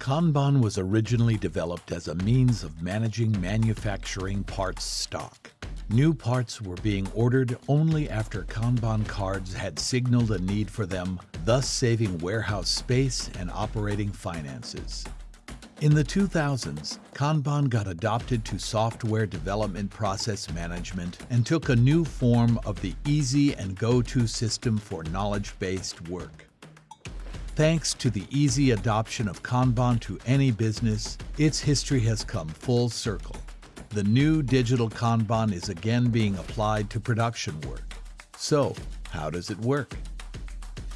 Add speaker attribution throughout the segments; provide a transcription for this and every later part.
Speaker 1: Kanban was originally developed as a means of managing manufacturing parts stock. New parts were being ordered only after Kanban cards had signaled a need for them, thus saving warehouse space and operating finances. In the 2000s, Kanban got adopted to software development process management and took a new form of the easy and go-to system for knowledge-based work. Thanks to the easy adoption of Kanban to any business, its history has come full circle. The new digital Kanban is again being applied to production work. So, how does it work?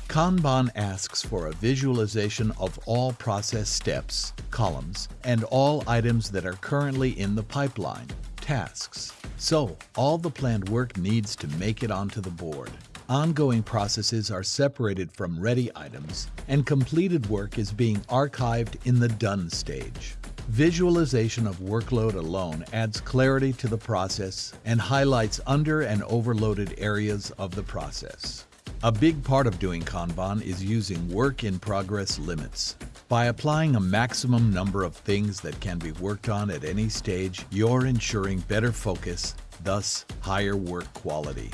Speaker 1: Kanban asks for a visualization of all process steps, columns, and all items that are currently in the pipeline, tasks. So, all the planned work needs to make it onto the board. Ongoing processes are separated from ready items, and completed work is being archived in the done stage. Visualization of workload alone adds clarity to the process and highlights under and overloaded areas of the process. A big part of doing Kanban is using work in progress limits. By applying a maximum number of things that can be worked on at any stage, you're ensuring better focus, thus higher work quality.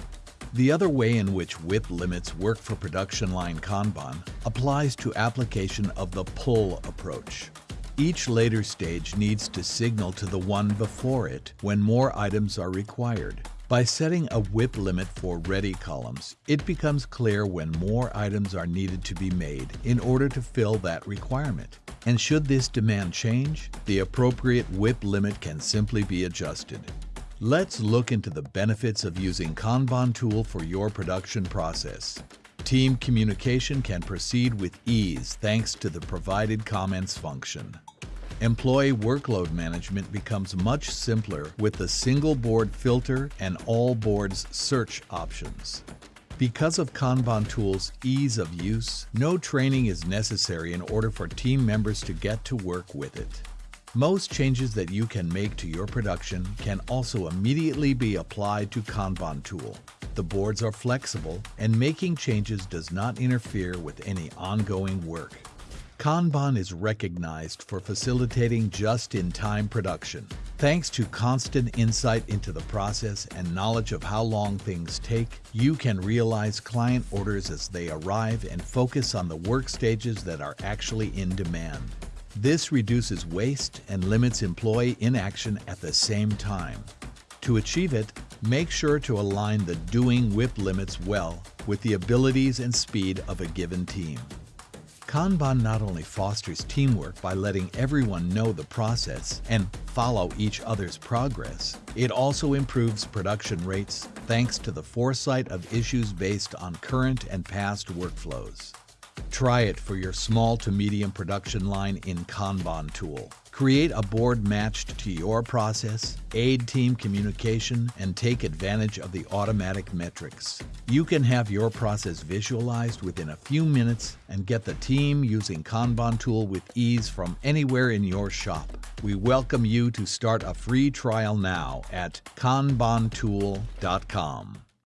Speaker 1: The other way in which WIP limits work for production line Kanban applies to application of the pull approach. Each later stage needs to signal to the one before it when more items are required. By setting a WIP limit for ready columns, it becomes clear when more items are needed to be made in order to fill that requirement. And should this demand change, the appropriate WIP limit can simply be adjusted. Let's look into the benefits of using Kanban tool for your production process. Team communication can proceed with ease thanks to the provided comments function. Employee workload management becomes much simpler with the single board filter and all boards search options. Because of Kanban tool's ease of use, no training is necessary in order for team members to get to work with it. Most changes that you can make to your production can also immediately be applied to Kanban tool. The boards are flexible and making changes does not interfere with any ongoing work. Kanban is recognized for facilitating just-in-time production. Thanks to constant insight into the process and knowledge of how long things take, you can realize client orders as they arrive and focus on the work stages that are actually in demand. This reduces waste and limits employee inaction at the same time. To achieve it, make sure to align the doing WIP limits well with the abilities and speed of a given team. Kanban not only fosters teamwork by letting everyone know the process and follow each other's progress, it also improves production rates thanks to the foresight of issues based on current and past workflows. Try it for your small to medium production line in Kanban tool. Create a board matched to your process, aid team communication, and take advantage of the automatic metrics. You can have your process visualized within a few minutes and get the team using Kanban tool with ease from anywhere in your shop. We welcome you to start a free trial now at kanbantool.com.